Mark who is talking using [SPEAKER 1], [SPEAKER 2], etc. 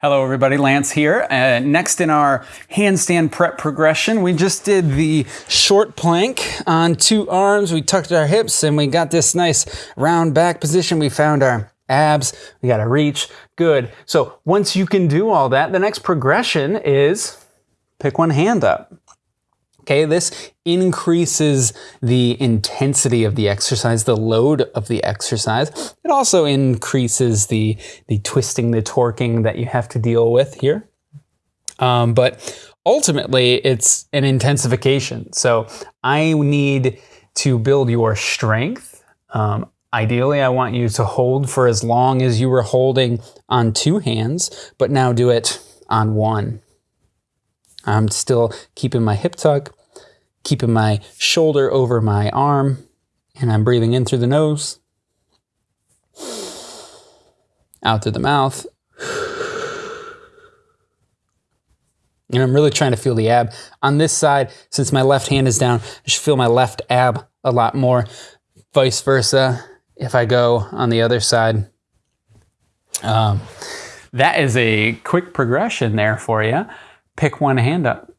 [SPEAKER 1] Hello everybody, Lance here. Uh, next in our handstand prep progression, we just did the short plank on two arms. We tucked our hips and we got this nice round back position. We found our abs, we got a reach, good. So once you can do all that, the next progression is pick one hand up. Okay, this increases the intensity of the exercise, the load of the exercise. It also increases the, the twisting, the torquing that you have to deal with here. Um, but ultimately, it's an intensification. So I need to build your strength. Um, ideally, I want you to hold for as long as you were holding on two hands, but now do it on one. I'm still keeping my hip tuck, keeping my shoulder over my arm, and I'm breathing in through the nose, out through the mouth. And I'm really trying to feel the ab. On this side, since my left hand is down, I should feel my left ab a lot more. Vice versa, if I go on the other side. Um, that is a quick progression there for you. Pick one hand up.